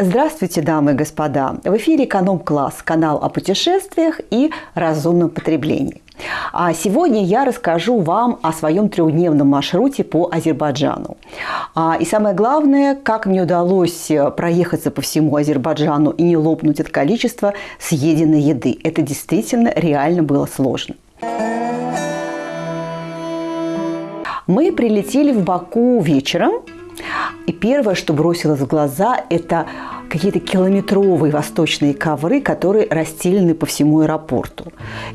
Здравствуйте, дамы и господа! В эфире «Эконом-класс» – канал о путешествиях и разумном потреблении. А сегодня я расскажу вам о своем трехдневном маршруте по Азербайджану. А, и самое главное, как мне удалось проехаться по всему Азербайджану и не лопнуть от количества съеденной еды. Это действительно реально было сложно. Мы прилетели в Баку вечером, и первое, что бросилось в глаза, это какие-то километровые восточные ковры, которые расстелены по всему аэропорту.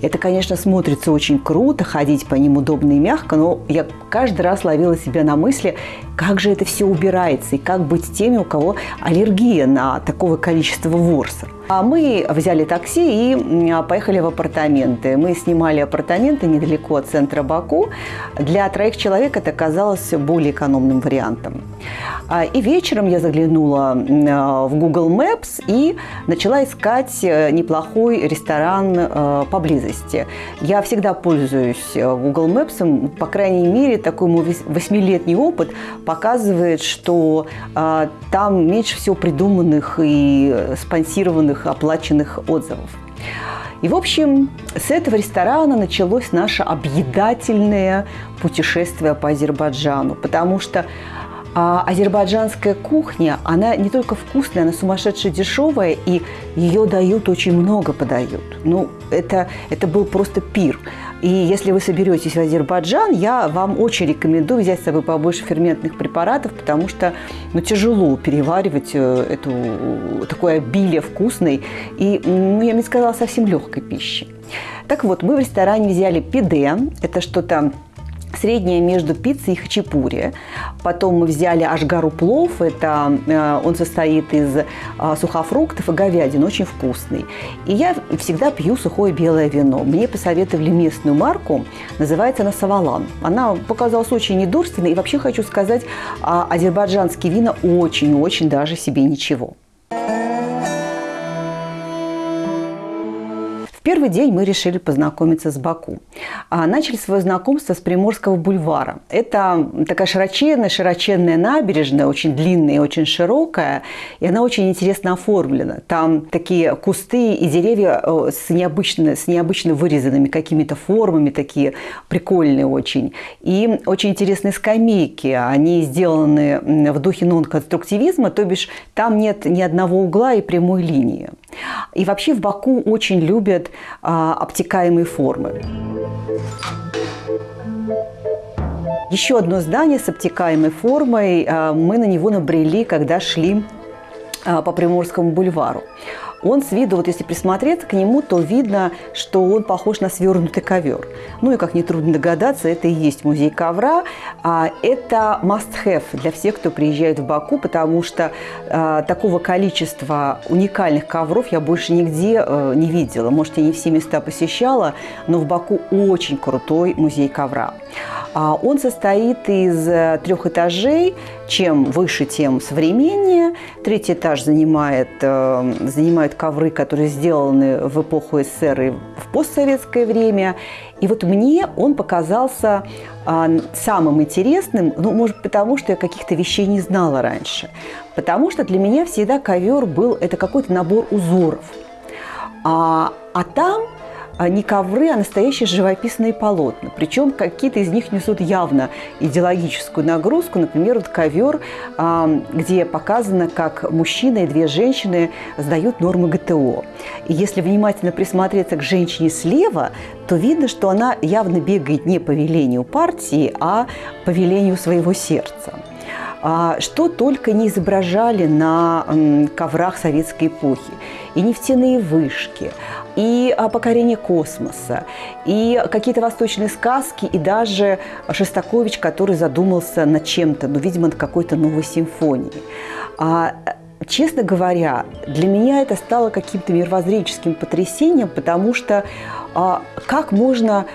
Это, конечно, смотрится очень круто, ходить по ним удобно и мягко, но я каждый раз ловила себя на мысли, как же это все убирается и как быть теми, у кого аллергия на такое количество ворса. А мы взяли такси и поехали в апартаменты. Мы снимали апартаменты недалеко от центра Баку. Для троих человек это казалось более экономным вариантом. А, и вечером я заглянула в Google Maps и начала искать э, неплохой ресторан э, поблизости. Я всегда пользуюсь э, Google Maps, по крайней мере, такой мой восьмилетний опыт показывает, что там меньше всего придуманных и спонсированных, оплаченных отзывов. И, в общем, с этого ресторана началось наше объедательное путешествие по Азербайджану, потому что а азербайджанская кухня, она не только вкусная, она сумасшедше дешевая, и ее дают очень много подают. Ну, это, это был просто пир. И если вы соберетесь в Азербайджан, я вам очень рекомендую взять с собой побольше ферментных препаратов, потому что ну, тяжело переваривать э, эту, такое обилие вкусной и, ну, я бы сказала, совсем легкой пищи. Так вот, мы в ресторане взяли пиде, это что-то среднее между пиццей и хачапури. Потом мы взяли ашгару плов, это э, он состоит из э, сухофруктов и говядины, очень вкусный. И я всегда пью сухое белое вино. Мне посоветовали местную марку, называется она Савалан. Она показалась очень недурственной, и вообще хочу сказать, а, азербайджанские вина очень-очень даже себе ничего. Первый день мы решили познакомиться с Баку. А начали свое знакомство с Приморского бульвара. Это такая широченная, широченная набережная, очень длинная и очень широкая, и она очень интересно оформлена. Там такие кусты и деревья э, с необычно, с необычно вырезанными какими-то формами, такие прикольные очень. И очень интересные скамейки. Они сделаны в духе нон-конструктивизма, то бишь там нет ни одного угла и прямой линии. И вообще в Баку очень любят а, обтекаемые формы. Еще одно здание с обтекаемой формой, а, мы на него набрели, когда шли а, по Приморскому бульвару. Он с виду, вот если присмотреться к нему, то видно, что он похож на свернутый ковер. Ну и, как нетрудно догадаться, это и есть музей ковра. А это must-have для всех, кто приезжает в Баку, потому что а, такого количества уникальных ковров я больше нигде а, не видела. Может, я не все места посещала, но в Баку очень крутой музей ковра. А, он состоит из э, трех этажей. Чем выше, тем современнее. Третий этаж занимает, э, занимают ковры, которые сделаны в эпоху СССР и в постсоветское время. И вот мне он показался а, самым интересным, ну, может, потому что я каких-то вещей не знала раньше. Потому что для меня всегда ковер был, это какой-то набор узоров. А, а там не ковры, а настоящие живописные полотна. Причем какие-то из них несут явно идеологическую нагрузку. Например, вот ковер, а, где показано, как мужчина и две женщины сдают нормы ГТО. И если внимательно присмотреться к женщине слева, то видно, что она явно бегает не по велению партии, а по велению своего сердца. А что только не изображали на коврах советской эпохи. И нефтяные вышки, и покорение космоса, и какие-то восточные сказки, и даже Шостакович, который задумался над чем-то, ну, видимо, над какой-то новой симфонией. А, честно говоря, для меня это стало каким-то мировоззренческим потрясением, потому что а, как можно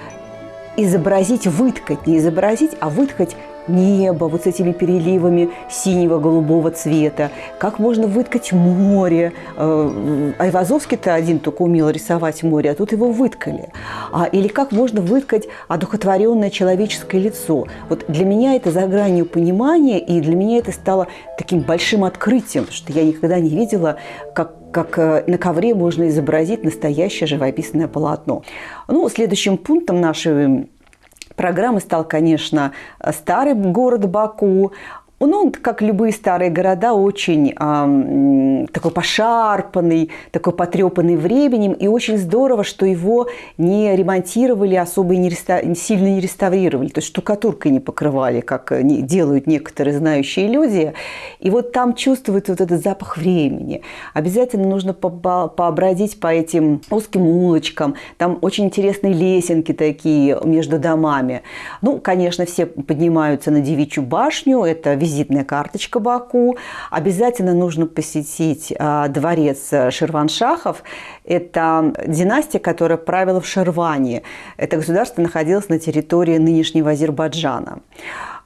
изобразить, выткать, не изобразить, а выткать небо вот с этими переливами синего, голубого цвета, как можно выткать море. Э, Айвазовский-то один только умел рисовать море, а тут его выткали. А, или как можно выткать одухотворенное человеческое лицо. Вот для меня это за гранью понимания, и для меня это стало таким большим открытием, что я никогда не видела, как как э, на ковре можно изобразить настоящее живописное полотно. Ну, следующим пунктом нашей программы стал, конечно, старый город Баку. Ну, он, как любые старые города, очень э, такой пошарпанный, такой потрепанный временем. И очень здорово, что его не ремонтировали, особо и не реста... сильно не реставрировали. То есть штукатуркой не покрывали, как делают некоторые знающие люди. И вот там чувствуется вот этот запах времени. Обязательно нужно по по этим узким улочкам. Там очень интересные лесенки такие между домами. Ну, конечно, все поднимаются на Девичью башню. Это визитная карточка Баку. Обязательно нужно посетить а, дворец Ширваншахов. Это династия, которая правила в Шерване. Это государство находилось на территории нынешнего Азербайджана.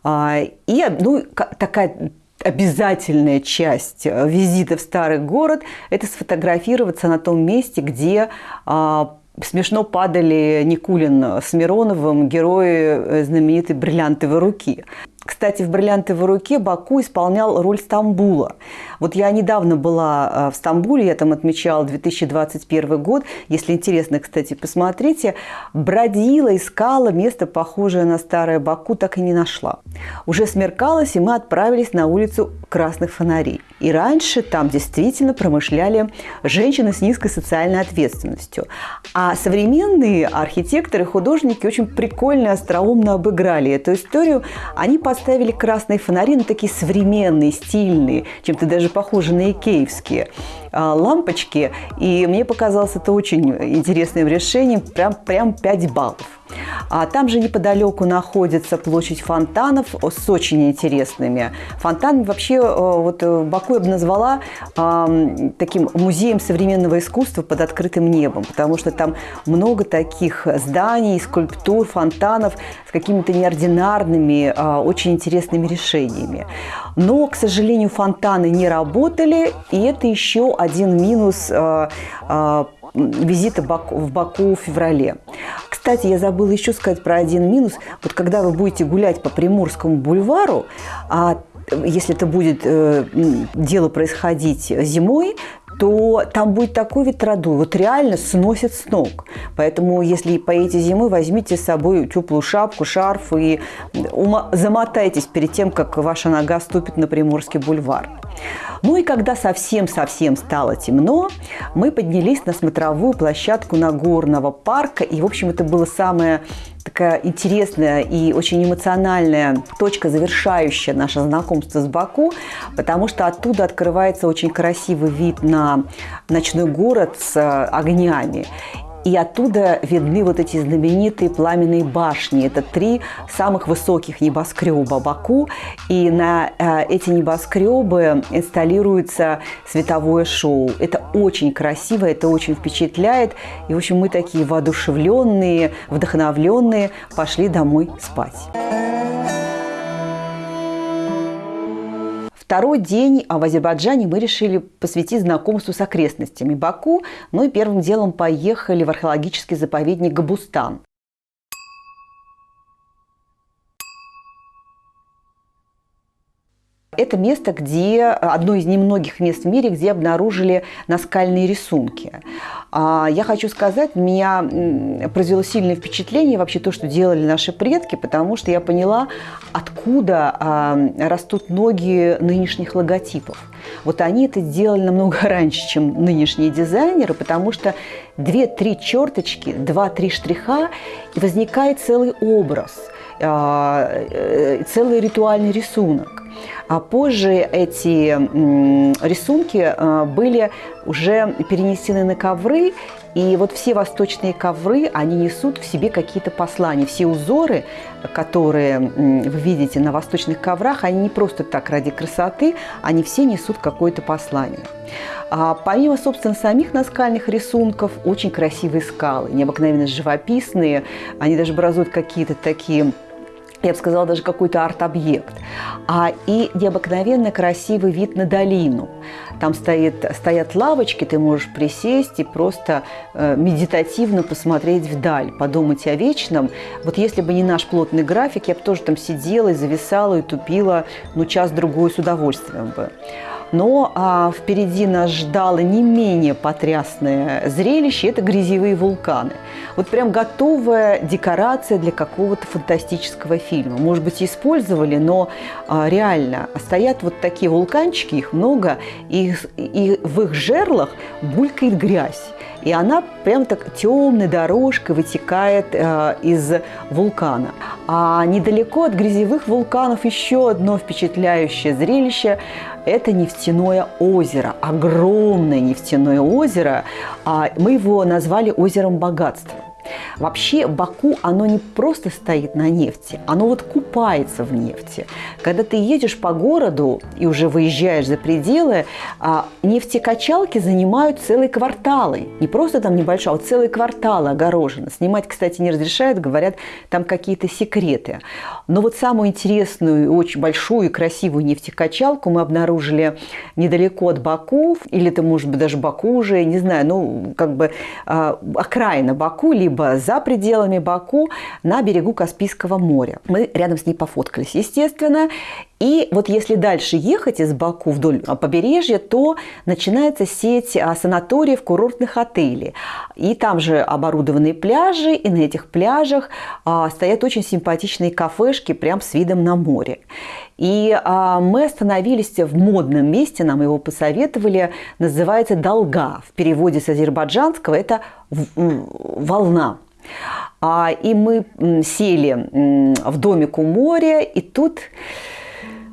А, и ну, такая обязательная часть визита в старый город – это сфотографироваться на том месте, где а, смешно падали Никулин с Мироновым, герои э, знаменитой бриллиантовой руки. Кстати, в «Бриллиантовой руке» Баку исполнял роль Стамбула. Вот я недавно была э, в Стамбуле, я там отмечала 2021 год. Если интересно, кстати, посмотрите. Бродила, искала место, похожее на старое Баку, так и не нашла. Уже смеркалось, и мы отправились на улицу Красных Фонарей. И раньше там действительно промышляли женщины с низкой социальной ответственностью. А современные архитекторы, художники очень прикольно, остроумно обыграли эту историю. Они по поставили красные фонари, ну, такие современные, стильные, чем-то даже похожи на икеевские лампочки. И мне показалось это очень интересным решением, прям, прям 5 баллов. А там же неподалеку находится площадь фонтанов с очень интересными фонтанами. Вообще, э, вот э, Баку я бы назвала э, таким музеем современного искусства под открытым небом, потому что там много таких зданий, скульптур, фонтанов с какими-то неординарными, э, очень интересными решениями. Но, к сожалению, фонтаны не работали, и это еще один минус э, э, визита в Баку в феврале. Кстати, я забыла еще сказать про один минус. Вот когда вы будете гулять по Приморскому бульвару, а если это будет э, дело происходить зимой, то там будет такой ветродуй, вот реально сносит с ног. Поэтому, если поедете зимой, возьмите с собой теплую шапку, шарф и замотайтесь перед тем, как ваша нога ступит на Приморский бульвар. Ну и когда совсем-совсем стало темно, мы поднялись на смотровую площадку Нагорного парка. И, в общем, это было самое такая интересная и очень эмоциональная точка, завершающая наше знакомство с Баку, потому что оттуда открывается очень красивый вид на ночной город с э, огнями. И оттуда видны вот эти знаменитые пламенные башни. Это три самых высоких небоскреба Баку. И на э, эти небоскребы инсталируется световое шоу. Это очень красиво, это очень впечатляет. И, в общем, мы такие воодушевленные, вдохновленные пошли домой спать. Второй день в Азербайджане мы решили посвятить знакомству с окрестностями Баку, ну и первым делом поехали в археологический заповедник Габустан. Это место, где одно из немногих мест в мире, где обнаружили наскальные рисунки. А, я хочу сказать, меня произвело сильное впечатление вообще то, что делали наши предки, потому что я поняла, откуда а, растут ноги нынешних логотипов. Вот они это сделали намного раньше, чем нынешние дизайнеры, потому что две-три черточки, два-три штриха, и возникает целый образ, целый ритуальный рисунок. А позже эти рисунки э, были уже перенесены на ковры, и вот все восточные ковры, они несут в себе какие-то послания. Все узоры, которые вы видите на восточных коврах, они не просто так ради красоты, они все несут какое-то послание. А помимо, собственно, самих наскальных рисунков, очень красивые скалы, необыкновенно живописные. Они даже образуют какие-то такие я бы сказала, даже какой-то арт-объект, а и необыкновенно красивый вид на долину. Там стоит, стоят лавочки, ты можешь присесть и просто э, медитативно посмотреть вдаль, подумать о вечном. Вот если бы не наш плотный график, я бы тоже там сидела и зависала, и тупила, ну, час-другой с удовольствием бы. Но а, впереди нас ждало не менее потрясное зрелище – это грязевые вулканы. Вот прям готовая декорация для какого-то фантастического фильма. Может быть, использовали, но а, реально стоят вот такие вулканчики, их много, и, и в их жерлах булькает грязь. И она прям так темной дорожкой вытекает э, из вулкана. А недалеко от грязевых вулканов еще одно впечатляющее зрелище – это нефтяное озеро, огромное нефтяное озеро. А мы его назвали озером богатства. Вообще Баку, оно не просто стоит на нефти, оно вот купается в нефти. Когда ты едешь по городу и уже выезжаешь за пределы, а, нефтекачалки занимают целые кварталы. Не просто там небольшой, а вот целые кварталы огорожены. Снимать, кстати, не разрешают, говорят, там какие-то секреты. Но вот самую интересную, очень большую и красивую нефтекачалку мы обнаружили недалеко от Баку, или это может быть даже Баку уже, не знаю, ну как бы а, окраина Баку, либо либо за пределами Баку на берегу Каспийского моря. Мы рядом с ней пофоткались, естественно. И вот если дальше ехать из Баку вдоль побережья, то начинается сеть а, санаториев, курортных отелей. И там же оборудованные пляжи, и на этих пляжах а, стоят очень симпатичные кафешки прям с видом на море. И а, мы остановились в модном месте, нам его посоветовали, называется «Долга». В переводе с азербайджанского это «волна». А, и мы сели в домик у моря, и тут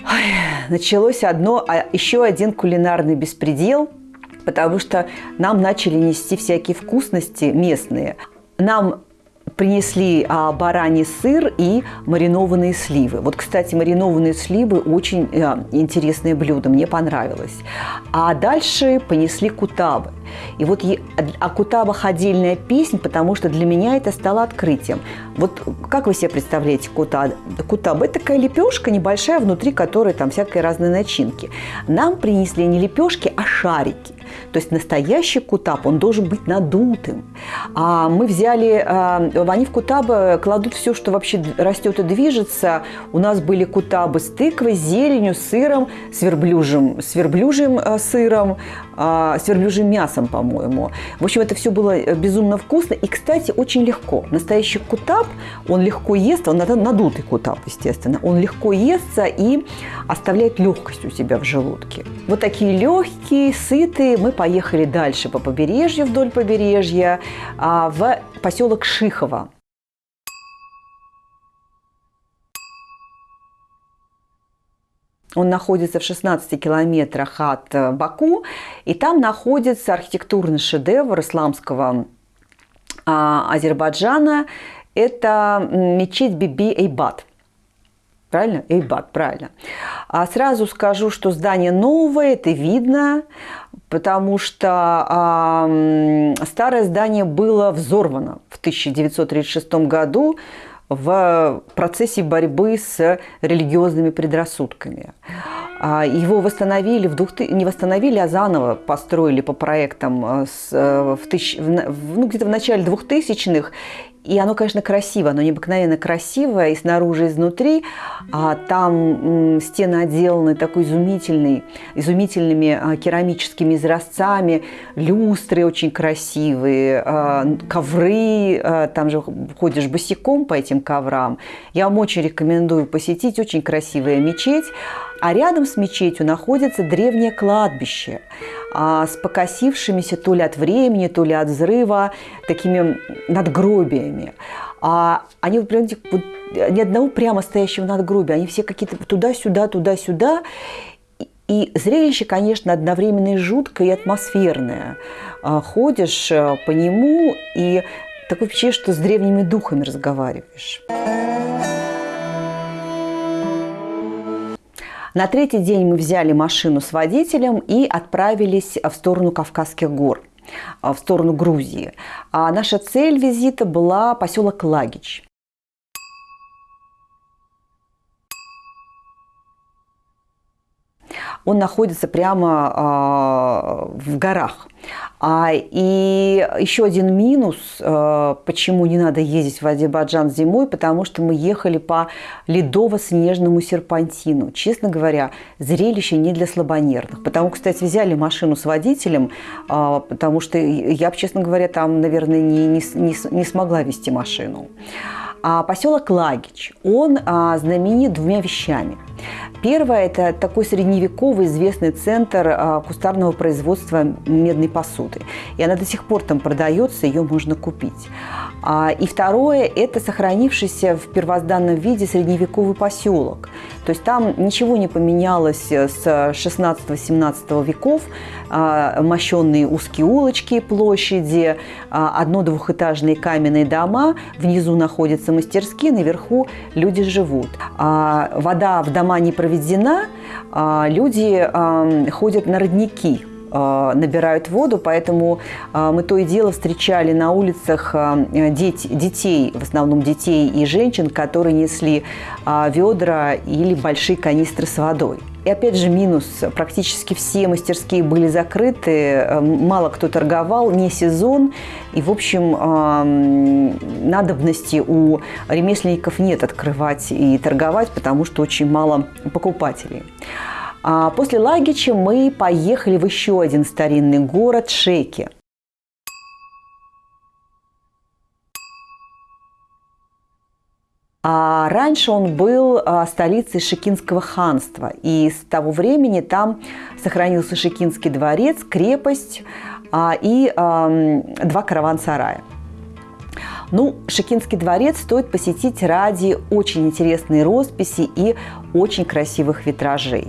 ой, началось одно, а еще один кулинарный беспредел, потому что нам начали нести всякие вкусности местные. Нам принесли а, бараний сыр и маринованные сливы. Вот, кстати, маринованные сливы очень а, интересное блюдо, мне понравилось. А дальше понесли кутабы. И вот о кутабах отдельная песня, потому что для меня это стало открытием. Вот как вы себе представляете кутаб? Кутаб – это такая лепешка небольшая, внутри которой там всякие разные начинки. Нам принесли не лепешки, а шарики. То есть настоящий кутаб, он должен быть надутым. А мы взяли, а, они в кутабы кладут все, что вообще растет и движется. У нас были кутабы с тыквой, зеленью, сыром, с верблюжьим, с верблюжьим э, сыром, а, с верблюжьим мясом, по-моему. В общем, это все было э, безумно вкусно и, кстати, очень легко. Настоящий кутаб, он легко ест, он надутый кутаб, естественно, он легко естся и оставляет легкость у себя в желудке. Вот такие легкие, сытые. Мы поехали дальше по побережью, вдоль побережья, а, в поселок Шихово. Он находится в 16 километрах от э, Баку, и там находится архитектурный шедевр исламского а, Азербайджана. Это мечеть Биби Эйбат. Правильно? Эйбат, правильно. А сразу скажу, что здание новое, это видно, потому что а, старое здание было взорвано в 1936 году в процессе борьбы с религиозными предрассудками. А, его восстановили, в двух, не восстановили, а заново построили по проектам э, с, э, в в, ну, где-то в начале 2000-х. И оно, конечно, красиво, оно необыкновенно красивое и снаружи, и изнутри. А там стены отделаны такой изумительной, изумительными а, керамическими изразцами, люстры очень красивые, а, ковры, а, там же ходишь босиком по этим коврам. Я вам очень рекомендую посетить, очень красивая мечеть. А рядом с мечетью находится древнее кладбище а, с покосившимися то ли от времени, то ли от взрыва такими надгробиями. А они, понимаете, ни одного прямо стоящего надгробия, они все какие-то туда-сюда, туда-сюда. И зрелище, конечно, одновременно и жуткое, и атмосферное. А, ходишь э, по нему, и такое впечатление, что с древними духами разговариваешь. На третий день мы взяли машину с водителем и отправились в сторону Кавказских гор в сторону Грузии. А наша цель визита была поселок Лагич. Он находится прямо а, в горах. А, и еще один минус, а, почему не надо ездить в Азербайджан зимой, потому что мы ехали по ледово-снежному серпантину. Честно говоря, зрелище не для слабонервных. Потому, кстати, взяли машину с водителем, а, потому что я, честно говоря, там, наверное, не, не, не, не смогла вести машину. А поселок Лагич, он а, знаменит двумя вещами. Первое – это такой средневековый известный центр а, кустарного производства медной посуды. И она до сих пор там продается, ее можно купить. А, и второе – это сохранившийся в первозданном виде средневековый поселок. То есть там ничего не поменялось с 16-17 веков. А, мощенные узкие улочки, площади, одно-двухэтажные каменные дома. Внизу находятся мастерские, наверху люди живут. Вода в дома не проведена, люди ходят на родники – набирают воду, поэтому э, мы то и дело встречали на улицах э, детей, в основном детей и женщин, которые несли ведра или большие канистры с водой. И опять же минус, практически все мастерские были закрыты, мало кто торговал, не сезон, и, в общем, надобности у ремесленников нет открывать и торговать, потому что очень мало покупателей. А после Лагича мы поехали в еще один старинный город Шеки. А раньше он был а, столицей Шекинского ханства, и с того времени там сохранился Шекинский дворец, крепость а, и два караван-сарая. Ну, Шекинский дворец стоит посетить ради очень интересной росписи и очень красивых витражей.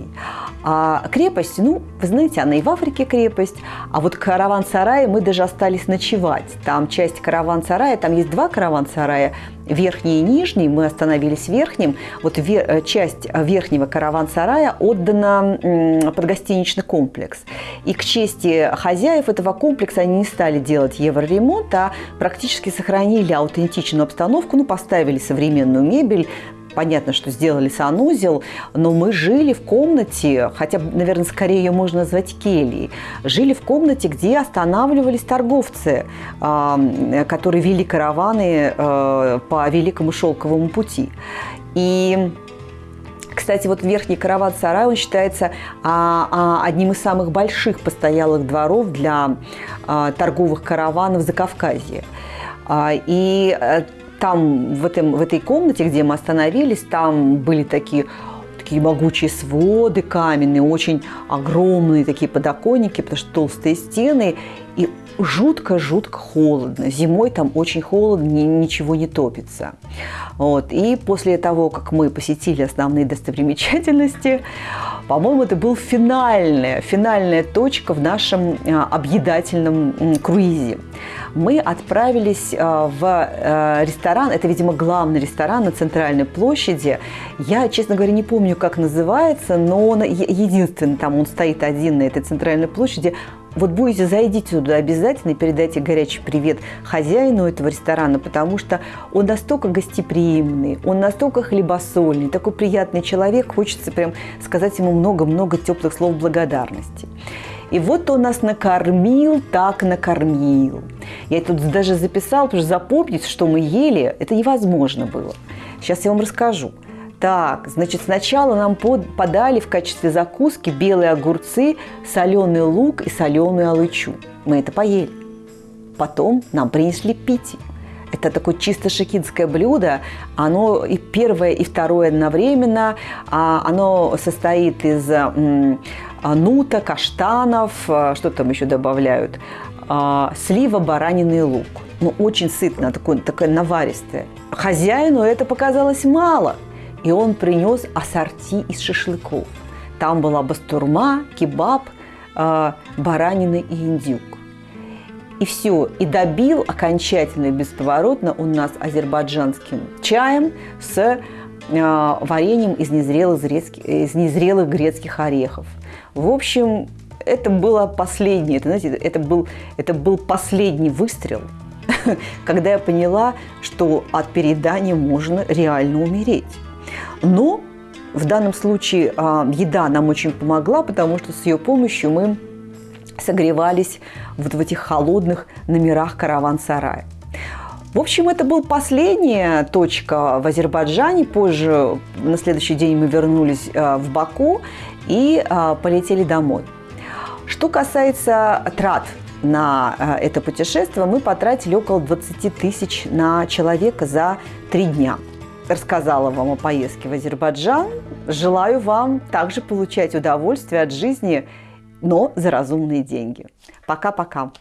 А крепость, ну, вы знаете, она и в Африке крепость, а вот караван-сарай мы даже остались ночевать. Там часть караван-сарая, там есть два караван-сарая, верхний и нижний, мы остановились в верхнем. Вот вер, э, часть верхнего караван-сарая отдана под гостиничный комплекс. И к чести хозяев этого комплекса они не стали делать евроремонт, а практически сохранили аутентичную обстановку, ну, поставили современную мебель, Понятно, что сделали санузел, но мы жили в комнате, хотя, наверное, скорее ее можно назвать кельей, жили в комнате, где останавливались торговцы, которые вели караваны э, по Великому Шелковому пути. И кстати, вот верхний караван-сарай, он считается а, а, одним из самых больших постоялых дворов для а, торговых караванов Закавказья. И э, там, в, этом, в этой комнате, где мы остановились, там были такие такие могучие своды каменные, очень огромные такие подоконники, потому что толстые стены, и жутко-жутко холодно. Зимой там очень холодно, ничего не топится. Вот. И после того, как мы посетили основные достопримечательности, по-моему, это был финальная, финальная точка в нашем а, объедательном круизе. Мы отправились а, в а, ресторан, это, видимо, главный ресторан на Центральной площади. Я, честно говоря, не помню, как называется, но он единственный там, он стоит один на этой Центральной площади. Вот будете, зайдите туда обязательно и передайте горячий привет хозяину этого ресторана, потому что он настолько гостеприимный, он настолько хлебосольный, такой приятный человек, хочется прям сказать ему много-много теплых слов благодарности. И вот он нас накормил, так накормил. Я тут даже записал, потому что запомнить, что мы ели, это невозможно было. Сейчас я вам расскажу. Так, значит, сначала нам под, подали в качестве закуски белые огурцы, соленый лук и соленую алычу. Мы это поели. Потом нам принесли пить. Это такое чисто шекинское блюдо. Оно и первое, и второе одновременно. А оно состоит из нута, каштанов, а, что там еще добавляют, а, слива, баранины и лук. Ну, очень сытно, такое, такое наваристое. Хозяину это показалось мало – и он принес ассорти из шашлыков. Там была бастурма, кебаб, э, баранина и индюк. И все, и добил окончательно и бесповоротно он нас азербайджанским чаем с э, вареньем из незрелых, грецких, из незрелых грецких орехов. В общем, это было последнее, это, знаете, это был, это был последний выстрел, когда я поняла, что от переедания можно реально умереть. Но В данном случае а, еда нам очень помогла, потому что с ее помощью мы согревались вот в этих холодных номерах караван-сарая. В общем, это был последняя точка в Азербайджане. Позже, на следующий день мы вернулись а, в Баку и а, полетели домой. Что касается трат на это путешествие, мы потратили около 20 тысяч на человека за три дня. Рассказала вам о поездке в Азербайджан. Желаю вам также получать удовольствие от жизни, но за разумные деньги. Пока-пока.